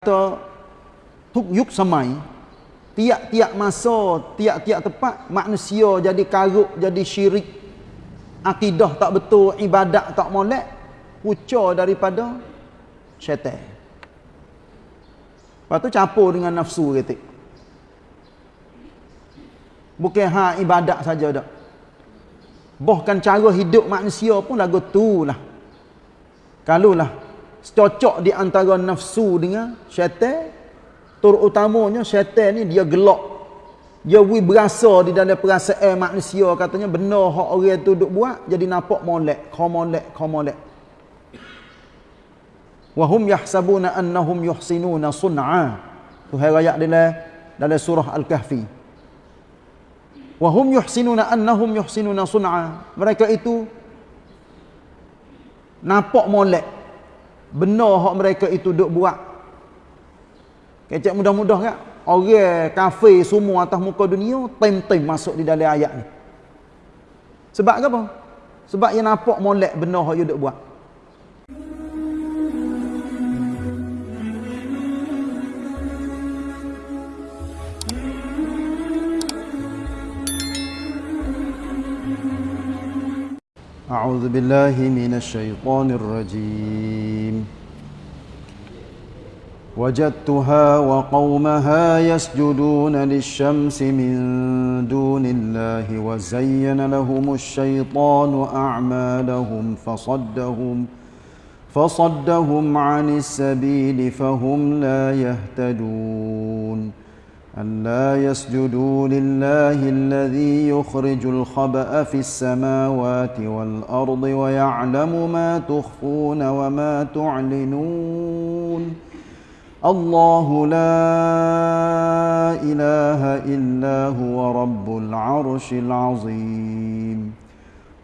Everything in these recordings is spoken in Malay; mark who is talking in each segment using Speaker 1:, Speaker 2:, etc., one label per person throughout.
Speaker 1: kata tuk yuk samai tiap-tiap masa tiap-tiap tempat manusia jadi karuk jadi syirik. Akidah tak betul ibadat tak molek puca daripada syaitan. Lepas tu campur dengan nafsu ketik. Bukan ha ibadat saja dak. Bahkan cara hidup manusia pun lagu tu lah. Kalau lah cocok di antara nafsu dengan syaitan. Terutamanya syaitan ni dia gelak. Dia wi berasa di dalam perasaan manusia. Katanya benar hak orang tu duk buat jadi nampak molek kau molek kau molek. Wa hum yahsabuna annahum yuhsinuna sun'a. Tu hai ayat dalam dalam surah al-kahfi. Wa hum yuhsinuna annahum yuhsinuna sun'a. Mereka itu nampak molek benar hak mereka itu duk buat. Kecek mudah-mudah kan orang kafir semua atas muka dunia tem-tem masuk di dalam ayat ni. Sebab apa? Sebab yang nampak molek benar hak dia duk buat أعوذ بالله من الشيطان الرجيم. وجدتها وقومها يسجدون للشمس من دون الله وزين لهم الشيطان أعمالهم فصدهم فصدهم عن السبيل فهم لا يهتدون. ألا يسجدوا لله الذي يخرج الخبأ في السماوات والأرض ويعلم ما تخفون وما تعلنون. الله لا إله إلا هو رب العرش العظيم.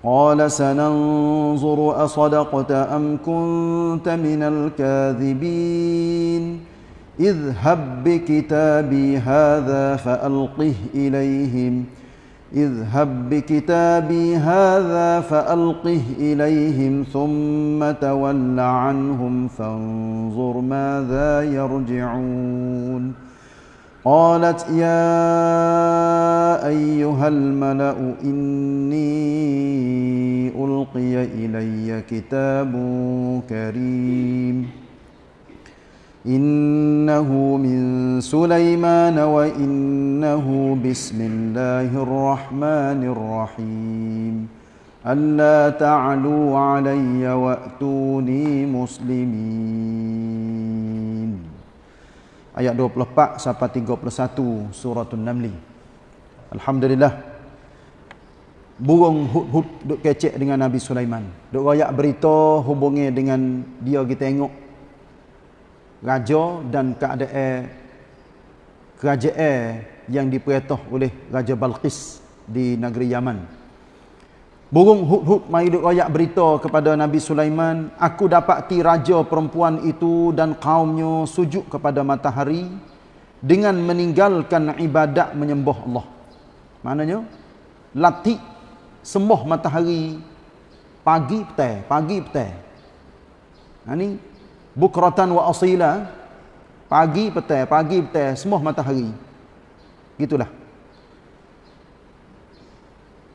Speaker 1: قال سننظر أصدقت أم كنت من الكاذبين. اذهب بكتابي هذا فألقه إليهم. اذهب بكتابي هذا فألقه إليهم ثم تول عنهم فانظر ماذا يرجعون. قالت يا أيها الملأ إني ألقي إلي كتاب كريم. إنه من سليمان وإنه بسم الله الرحمن الرحيم ألا تعلوا علي وأتوني مسلمين Ayat 24 sampai 31 surah An-Naml. Alhamdulillah. Burung hud-hud duk kecek dengan Nabi Sulaiman. Duk royak berita hubungi dengan dia kita tengok raja dan keadaan kerajaan yang diperintah oleh Raja Balqis di negeri Yaman. Burung hud-hud duk royak berita kepada Nabi Sulaiman, aku dapati raja perempuan itu dan kaumnya sujud kepada matahari dengan meninggalkan ibadat menyembah Allah. Maknanya latih sembah matahari pagi petang, pagi petang. Ha ni bukratan wa asila. Pagi petang pagi petang semua matahari. Gitulah.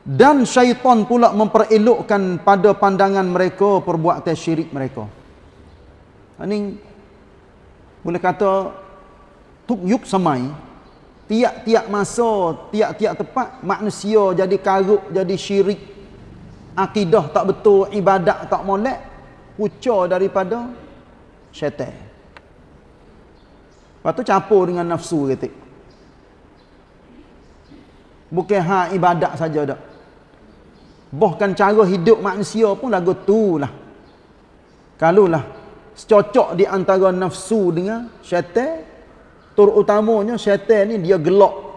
Speaker 1: Dan syaitan pula memperelokkan pada pandangan mereka perbuatan syirik mereka. Ini boleh kata tuk yuk samai. Tiap-tiap masa tiap-tiap tempat manusia jadi karuk jadi syirik. Akidah tak betul ibadat tak molek puca daripada syaitan. Lepas tu campur dengan nafsu ketik. Bukan ha ibadat saja dak. Bahkan cara hidup manusia pun lagu tu lah. Kalau lah secocok di antara nafsu dengan syaitan, terutamanya syaitan ni dia gelak.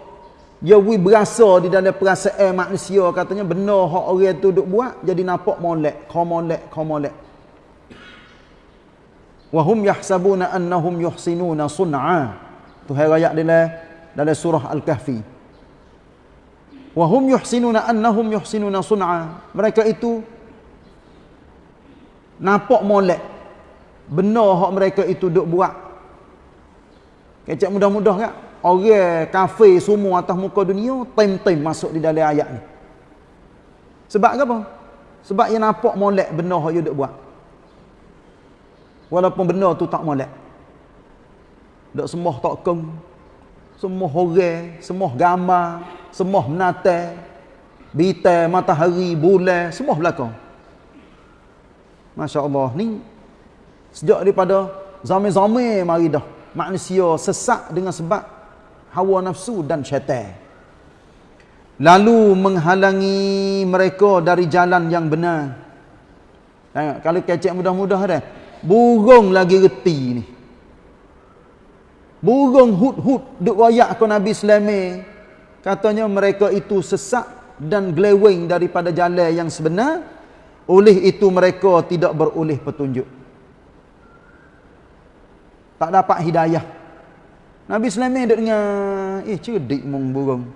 Speaker 1: Dia berasa di dalam perasaan manusia katanya benar hak orang tu duk buat jadi nampak molek, kau molek, kau molek wa hum yahsabuna annahum yuhsinuna sun'a tu hai ayat dalam dalam surah al-kahfi wa hum yuhsinuna annahum yuhsinuna sun'a mereka itu nampak molek benar hak mereka itu duk buat Kecek mudah-mudah kan? Orang kafe semua atas muka dunia, time-time masuk di dalam ayat ni. Sebab apa? Sebab yang nampak molek benda yang dia buat. Walaupun benda tu tak molek. Tak semua tak keng. Semua orang, semua gambar, semua menata, bintang, matahari, bulan, semua belakang. Masya Allah. Ni sejak daripada zaman-zaman mari dah. Manusia sesak dengan sebab hawa nafsu dan syaitan. Lalu menghalangi mereka dari jalan yang benar. Kalau kecek mudah-mudah dah. Burung lagi reti ni. Burung hut-hut duk royak ke Nabi Sulaiman. Katanya mereka itu sesak dan glewing daripada jalan yang sebenar. Oleh itu mereka tidak beroleh petunjuk. Tak dapat hidayah. Nabi Sulaiman duk dengar, eh cerdik mung burung.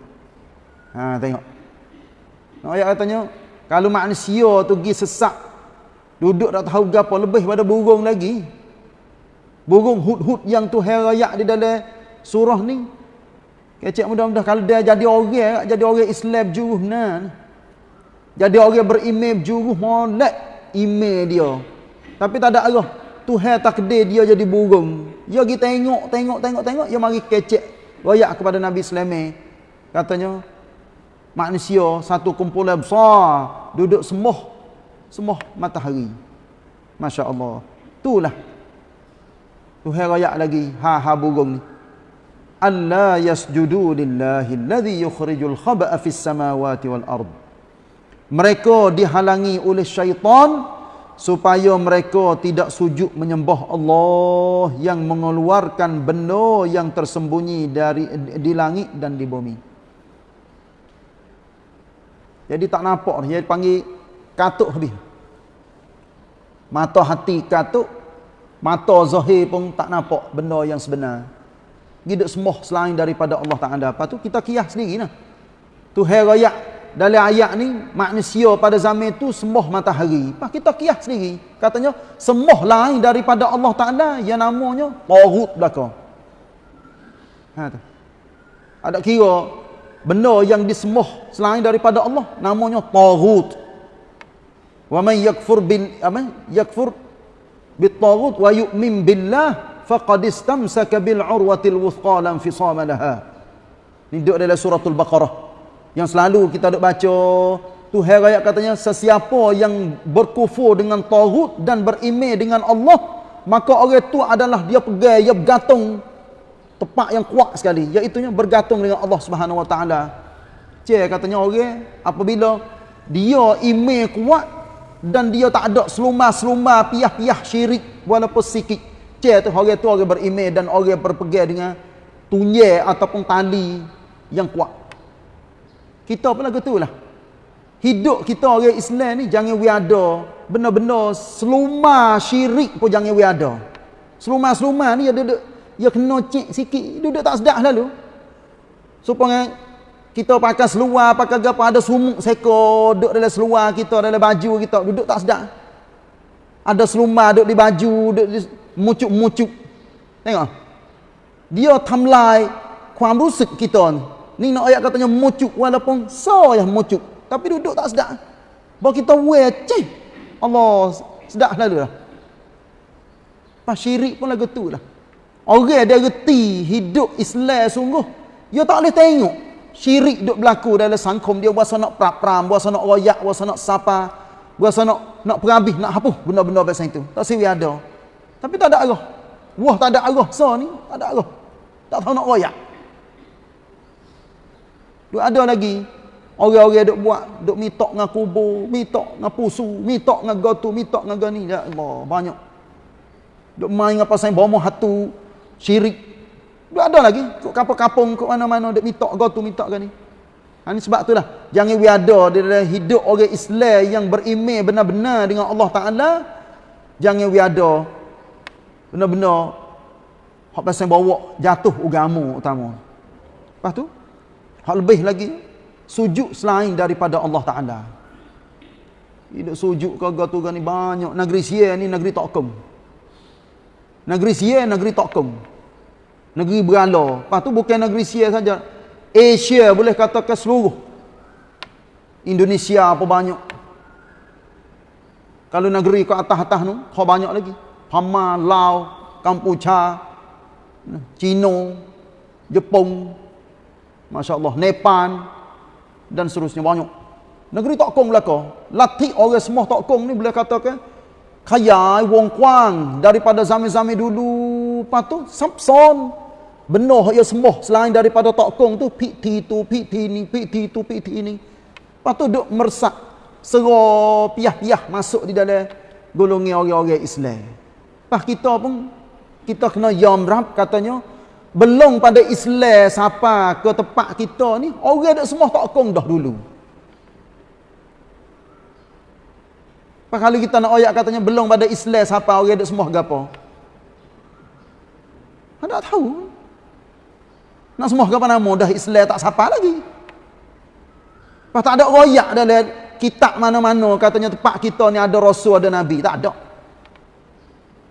Speaker 1: Ha tengok. Nak ayat katanya, kalau manusia tu pergi sesak duduk tak tahu gapo lebih pada burung lagi. Burung hut-hut yang tu herayak di dalam surah ni. Kecek mudah-mudah kalau dia jadi orang, jadi orang Islam juruh nah. Jadi orang berimej juruh molek email dia. Tapi tak ada arah. Tuhan takdir dia jadi burung. Ya kita tengok, tengok, tengok, tengok. Ya mari kecek. Royak kepada Nabi Sulaiman. Katanya, manusia satu kumpulan besar duduk semuh semuh matahari. Masya Allah itulah. Tuhan rayak lagi. Ha ha burung ni. Alla yasjudu lillahi alladhi yukhrijul khaba'a fis samawati wal ard. Mereka dihalangi oleh syaitan supaya mereka tidak sujud menyembah Allah yang mengeluarkan benda yang tersembunyi dari di langit dan di bumi. Jadi tak nampak dia panggil katuk habis. Mata hati katuk, mata zahir pun tak nampak benda yang sebenar. Hidup semua selain daripada Allah Taala. Apa tu kita kias sendiri nah. Tu herayak dalam ayat ni manusia pada zaman itu sembah matahari. Pas kita kias sendiri. Katanya sembah lain daripada Allah Taala yang namanya tagut belaka. Ha tu. Ada kira benda yang disembah selain daripada Allah namanya taghut wa man yakfur bil apa? Yakfur bit taghut wa yu'min billah faqad istamsaka bil urwatil wuthqa lam fisama laha. Duduk dalam suratul baqarah. Yang selalu kita duk baca Tuhan ayat katanya sesiapa yang berkufur dengan taghut dan berimej dengan Allah maka orang itu adalah dia pegang dia bergantung. Tepat yang kuat sekali iaitu bergantung dengan Allah Subhanahu Wa Taala. Cik katanya orang apabila dia iman kuat dan dia tak ada seluma-seluma piah-piah syirik walaupun sikit. Cik tu orang tu orang beriman dan orang berpegang dengan tunyai ataupun tali yang kuat. Kita pun lagu lah. Hidup kita orang Islam ni jangan we ada benar-benar seluma syirik pun jangan we ada. Seluma-seluma ni ada dia kena cik sikit duduk tak sedap lalu supaya kita pakai seluar pakai apa ada sumuk seko duduk dalam seluar kita dalam baju kita duduk tak sedap? Ada selumar duduk di baju duduk di mucuk-mucuk. Tengok. Dia tamlai kuam rusuk kita ni. Nak ayat katanya mucuk walaupun so ya mucuk tapi duduk tak sedap. Bahawa kita wear cik Allah sedap lalu lah pas syirik pun lagu tu lah. Orang dia reti hidup Islam sungguh. Dia tak boleh tengok. Syirik duk berlaku dalam sangkum dia. Buasa nak pram-pram. Buasa nak royak. Buasa nak sapa. Buasa nak nak perabih. Nak hapus benda-benda macam itu. Tak siri ada. Tapi tak ada arah. Wah tak ada arah. So ni tak ada arah. Tak tahu nak royak. Duk ada lagi. Orang-orang duk buat. Duk mitok dengan kubur. Mitok dengan pusu. Mitok dengan gotu. Mitok dengan gani. Ya Allah. Banyak. Duk main apa pasal bomoh hatu syirik. Dia ada lagi. Kok kapung-kapung, kok mana-mana, dia minta kau tu, minta kau ni. Ha, ini sebab itulah. Jangan we ada dalam hidup orang Islam yang berimej benar-benar dengan Allah Ta'ala. Jangan we ada benar-benar hak pasal bawa jatuh agama utama. Lepas tu, hak lebih lagi, sujud selain daripada Allah Ta'ala. Hidup sujud ke tu ni banyak. Negeri Sia ni negeri Tokum. Negeri Sia negeri Tokum. Negeri berala. Lepas tu bukan negeri Sia saja. Asia boleh katakan seluruh. Indonesia apa banyak. Kalau negeri ke atas-atas tu, kau banyak lagi. Pama, Laos, Kampucha, Cina, Jepun, Masya Allah, Nepal, dan seterusnya banyak. Negeri tak kong belaka. Latih orang semua tak kong ni boleh katakan kaya wong kuang daripada zaman-zaman dulu. Lepas tu, Samson, benuh ia semua selain daripada tak kong tu, piti tu, piti ni, piti tu, piti ni. Lepas tu duk meresak, serah piah-piah masuk di dalam golongan orang-orang Islam. Lepas kita pun, kita kena yamrap katanya, belum pada Islam siapa ke tempat kita ni, orang dah semua tak kong dah dulu. Pak kali kita nak ayat katanya belum pada Islam siapa orang ada semua gapo. Ada tahu. Nak semua gapo nama dah Islam tak siapa lagi. Pak tak ada royak dalam kitab mana-mana katanya tempat kita ni ada rasul ada nabi, tak ada.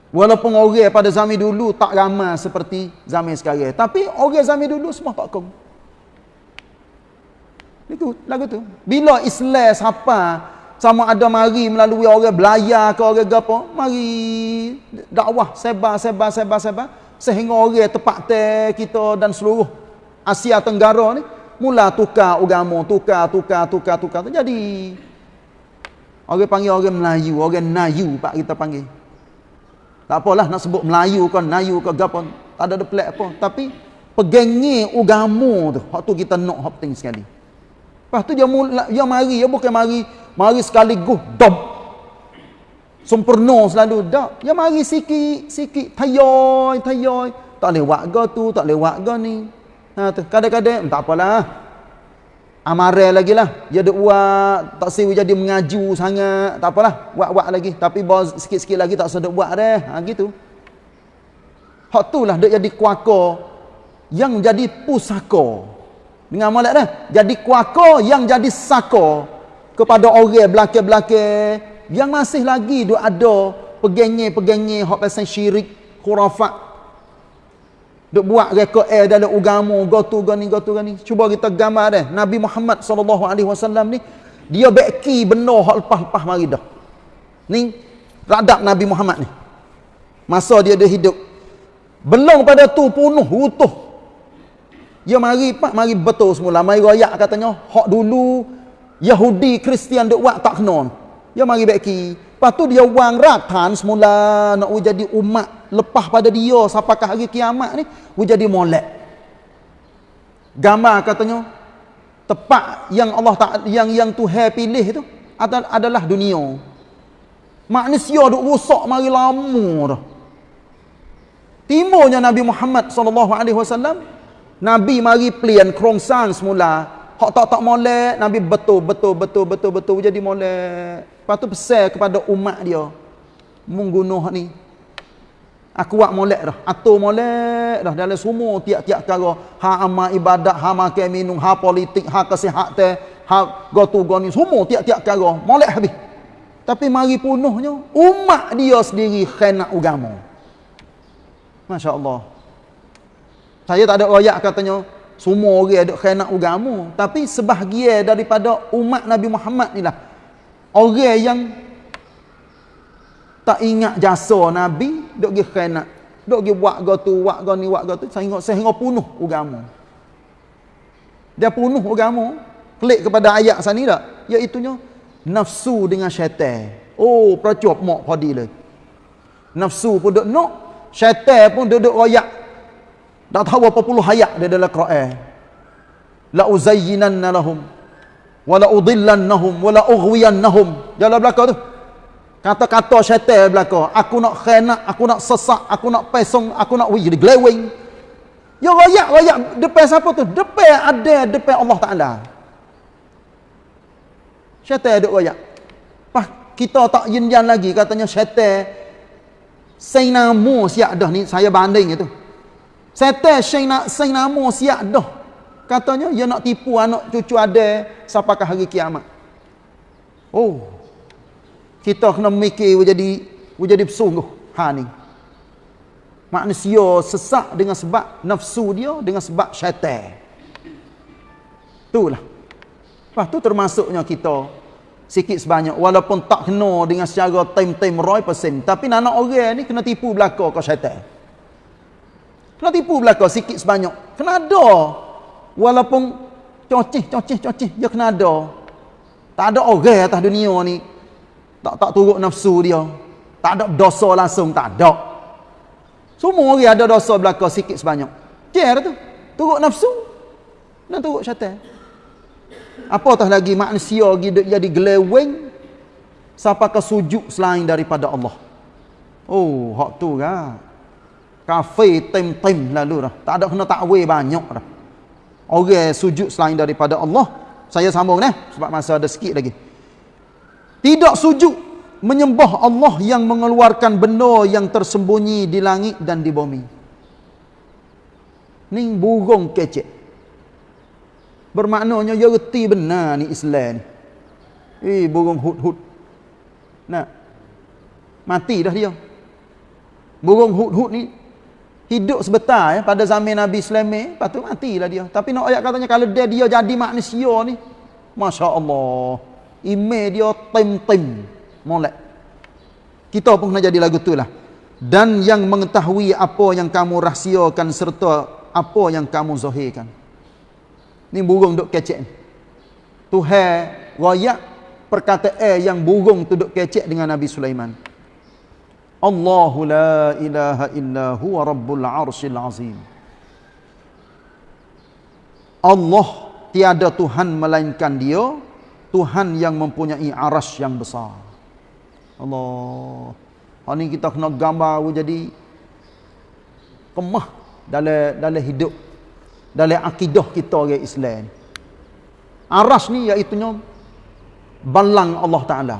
Speaker 1: Walaupun orang pada zaman dulu tak ramai seperti zaman sekarang, tapi orang zaman dulu semua tak kong. Itu lagu tu. Bila Islam siapa sama ada mari melalui orang belayar ke orang apa mari dakwah sebar sebar sebar sebar sehingga orang tepat te kita dan seluruh Asia Tenggara ni mula tukar agama tukar tukar tukar tukar tu jadi orang panggil orang Melayu orang Nayu pak kita panggil. Tak apalah nak sebut Melayu kan Nayu ke gapo tak ada deplek apa tapi pegangi agama tu hak tu kita nak hak penting sekali. Lepas tu dia, mula, dia mari, dia bukan mari mari sekaligus dom sempurna selalu. Dak dia mari sikit sikit. Tayoy tayoy tak lewat ga tu tak lewat ga ni? Ha kadang-kadang tak apalah. Amare lagi lah. Dia duk buat tak siwi jadi mengaju sangat. Tak apalah. Buat-buat lagi. Tapi sikit-sikit lagi tak sedap buat dah. Ha gitu. Hak tu lah duk jadi kuaka yang jadi pusaka. Dengan molek dah. Jadi kuaka yang jadi saka kepada orang belakang-belakang yang masih lagi duk ada pegenge-pegenge hak pasal syirik khurafat duk buat reka air dalam agama gotu gani gotu gani cuba kita gambar dah Nabi Muhammad sallallahu alaihi wasallam ni dia beki benar hak lepas-lepas mari dah. Ni radap Nabi Muhammad ni. Masa dia ada hidup. Belum pada tu punuh utuh. Dia mari pak mari betul semula. Mari royak katanya hak dulu Yahudi Kristian duk buat tak kena. Dia mari beki. Lepas tu dia wang ratan semula nak jadi umat lepas pada dia sampakah hari kiamat ni jadi molek. Gambar katanya tepat yang Allah tak yang yang Tuhan pilih tu adalah dunia. Manusia duk rusak mari lama dah. Timurnya Nabi Muhammad sallallahu alaihi wasallam Nabi mari pelian kerongsang semula Hak tak tak molek, Nabi betul, betul, betul, betul, betul, jadi molek. Lepas tu pesan kepada umat dia. Menggunuh ni. Aku buat molek dah. Atur molek dah. Dalam semua tiap-tiap kara. Ha amal ibadat, ha makan minum, ha politik, ha kesihatan, ha gotu goni. Semua tiap-tiap kara. Molek habis. Tapi mari punuhnya. Umat dia sendiri khenak agama. Masya Allah. Saya tak ada royak katanya. Semua orang ada khianat agama. Tapi sebahagian daripada umat Nabi Muhammad ni lah. Orang yang tak ingat jasa Nabi, duk pergi khianat. Duk pergi buat gotu, buat gani, buat gotu. Sehingga, sehingga punuh agama. Dia punuh agama. Klik kepada ayat sana tak? Iaitunya, nafsu dengan syaitan. Oh, percuap mak padi lagi. Nafsu pun duk nak. Syaitan pun duduk royak tak tahu apa puluh ayat dia dalam Quran. La uzayyinanna lahum wa la udillannahum wa la ughwiyannahum. Dalam belakang tu. Kata-kata syaitan belakang, aku nak khianat, aku nak sesak, aku nak pesong, aku nak jadi glowing. Ya rakyat, rakyat depan siapa tu? Depan ada depan Allah Taala. Syaitan ada rakyat. Pas kita tak yin lagi katanya syaitan Sainamu siap dah ni saya banding itu. Setan syai nak syai nama siap dah. Katanya dia nak tipu anak cucu ada sampaikan hari kiamat. Oh. Kita kena mikir jadi jadi bersungguh ha ni. Manusia sesak dengan sebab nafsu dia, dengan sebab syaitan. Itulah. Lepas tu termasuknya kita sikit sebanyak walaupun tak kena dengan secara time-time roy persen tapi nak orang ni kena tipu belaka ke syaitan. Kena tipu belaka sikit sebanyak. Kena ada. Walaupun cocih, cocih, cocih, dia kena ada. Tak ada orang atas dunia ni tak tak turut nafsu dia. Tak ada dosa langsung, tak ada. Semua orang ada dosa belaka sikit sebanyak. Care tu. Turut nafsu dan turut syaitan. Apatah lagi manusia hidup jadi geleweng sampai ke sujud selain daripada Allah. Oh, hak tu kan. Kafe tem-tem lalu dah. Tak ada kena takwil banyak dah. Orang sujud selain daripada Allah. Saya sambung ni sebab masa ada sikit lagi. Tidak sujud menyembah Allah yang mengeluarkan benda yang tersembunyi di langit dan di bumi. Ning burung kecek. Bermaknanya dia reti benar ni Islam ni. Eh burung hut-hut. Nak. Mati dah dia. Burung hut-hut ni hidup sebentar ya pada zaman Nabi Sulaiman, lepas tu matilah dia. Tapi nak ayat katanya kalau dia dia jadi manusia ni, masya-Allah. Email dia tim-tim molek. Kita pun kena jadi lagu tu lah. Dan yang mengetahui apa yang kamu rahsiakan serta apa yang kamu zahirkan. Ni burung duk kecek ni. Tuhan royak perkataan yang burung tu duk kecek dengan Nabi Sulaiman. Allahu la ilaha illa huwa rabbul arshil azim. Allah tiada Tuhan melainkan dia, Tuhan yang mempunyai aras yang besar. Allah. Hari ni kita kena gambar jadi kemah dalam dalam hidup dalam akidah kita orang Islam. Aras ni iaitu balang Allah Taala.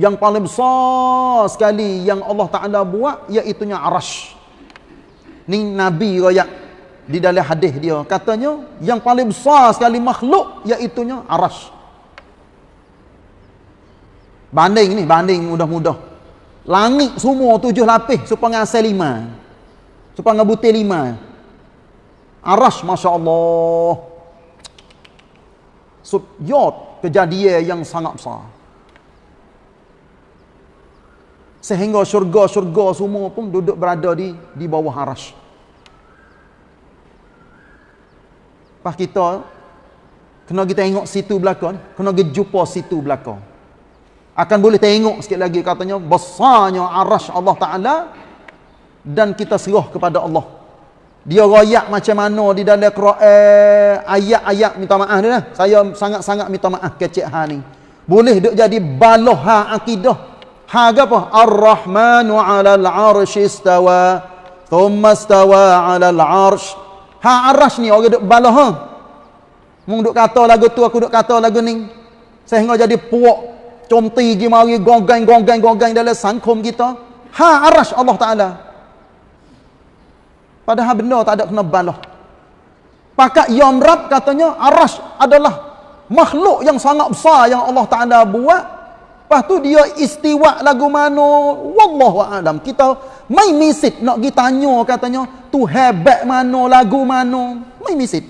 Speaker 1: Yang paling besar sekali yang Allah Taala buat iaitu aras. Ni Nabi royak di dalam hadis dia katanya yang paling besar sekali makhluk iaitu aras. Banding ni, banding mudah-mudah. Langit semua tujuh lapis supaya asal lima. Supaya butir lima. Aras Masya Allah Subyot kejadian yang sangat besar Sehingga syurga-syurga semua pun duduk berada di di bawah aras Lepas kita Kena kita tengok situ belakang Kena kita jumpa situ belakang Akan boleh tengok sikit lagi katanya Besarnya aras Allah Ta'ala Dan kita serah kepada Allah dia royak macam mana di dalam ayat-ayat minta maaf dia lah. Saya sangat-sangat minta maaf kecek ha ni. Boleh duk jadi baloh ha akidah. Ha apa? Ar-Rahmanu 'alal 'arsy istawa. Thumma istawa 'alal 'arsy. Ha arsh ni orang duk baloh ha. Mung duk kata lagu tu aku duk kata lagu ni. Sehingga jadi puak comti gi mari gonggang gonggang gonggang dalam sangkum kita. Ha arsh Allah Taala. Padahal benda tak ada kena balah. Pakat Yom Rab katanya Arash adalah makhluk yang sangat besar yang Allah Ta'ala buat. Lepas tu dia istiwa lagu mana. Wallahu a'lam. Kita main misit nak kita tanya katanya. Tu hebat mana lagu mana. Main misit.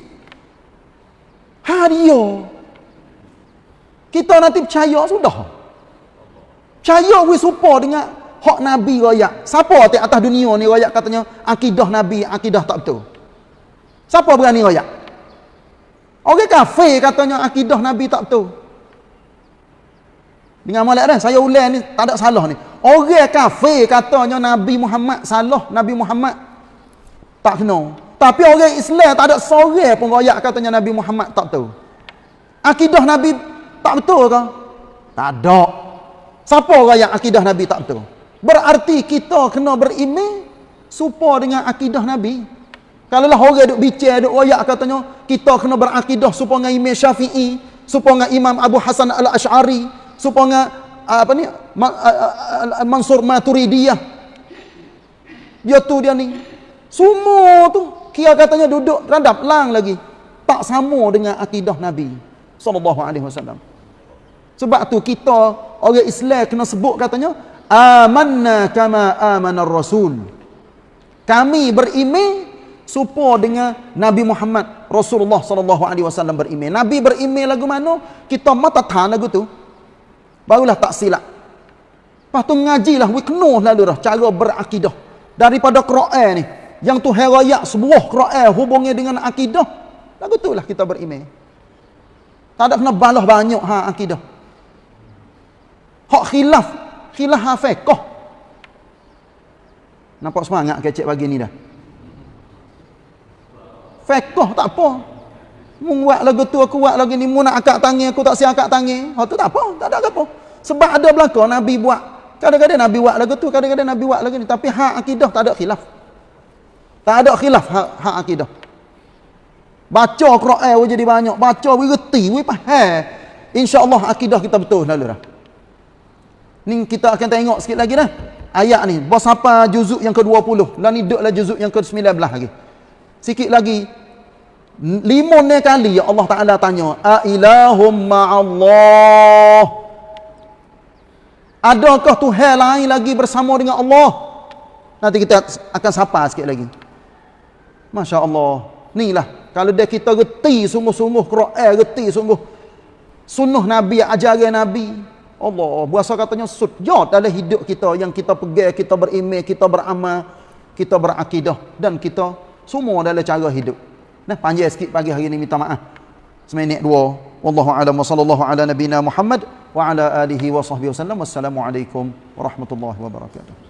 Speaker 1: Ha dia. Kita nanti percaya sudah. Percaya we support dengan hak Nabi royak. Siapa di atas dunia ni royak katanya akidah Nabi, akidah tak betul. Siapa berani royak? Orang kafir katanya akidah Nabi tak betul. Dengan molek dah, saya ulang ni tak ada salah ni. Orang kafir katanya Nabi Muhammad salah, Nabi Muhammad tak kena. Tapi orang Islam tak ada seorang pun royak katanya Nabi Muhammad tak betul. Akidah Nabi tak betul ke? Tak ada. Siapa orang yang akidah Nabi tak betul? Berarti kita kena beriman supaya dengan akidah Nabi. Kalau lah orang duk bicara, duk royak katanya, kita kena berakidah supaya dengan Imam Syafi'i, supaya dengan Imam Abu Hasan Al-Ash'ari, supaya apa ni, Mansur Maturidiyah. Dia tu dia ni. Semua tu, kia katanya duduk radap lang lagi. Tak sama dengan akidah Nabi. Sallallahu alaihi wasallam. Sebab tu kita, orang Islam kena sebut katanya, amanna kama amana rasul Kami berimej supo dengan Nabi Muhammad Rasulullah sallallahu alaihi wasallam berimej. Nabi berimej lagu mana? Kita mata tahan lagu tu. Barulah tak silap. Lepas tu ngajilah we kena lalu dah cara berakidah daripada Quran ni. Yang tu herayak sebuah Quran hubungnya dengan akidah. Lagu tu lah kita berimej. Tak ada kena balah banyak ha akidah. Hak khilaf, khilaf ha fiqh. Nampak semangat kecek pagi ni dah. Fiqh tak apa. Mu buat lagu tu aku buat lagi ni mu nak akak tangi aku tak siap akak tangi. Hak tu tak apa, tak ada apa. Sebab ada belaka Nabi buat. Kadang-kadang Nabi buat lagu tu, kadang-kadang Nabi buat lagi ni tapi hak akidah tak ada khilaf. Tak ada khilaf hak, hak akidah. Baca Quran we jadi banyak, baca we reti, we faham. Insya-Allah akidah kita betul lalu dah. Ni kita akan tengok sikit lagi dah. Ayat ni, bos apa juzuk yang ke-20. Lah ni duduklah juzuk yang ke-19 lagi. Sikit lagi. Lima ni kali ya Allah Taala tanya, "A ilahum ma'allah?" Adakah Tuhan lain lagi bersama dengan Allah? Nanti kita akan sapa sikit lagi. Masya Allah. Ni lah. Kalau dia kita reti sungguh-sungguh Quran, reti sungguh sunnah Nabi, ajaran Nabi. Allah, berasa katanya sujud dalam hidup kita yang kita pegang, kita berimej, kita beramal, kita berakidah dan kita semua dalam cara hidup. Nah, panjang sikit pagi hari ini minta maaf. Seminit dua. Wallahu a'lam wa sallallahu ala nabina Muhammad wa ala alihi wa sahbihi wasallam. Wassalamualaikum warahmatullahi wabarakatuh.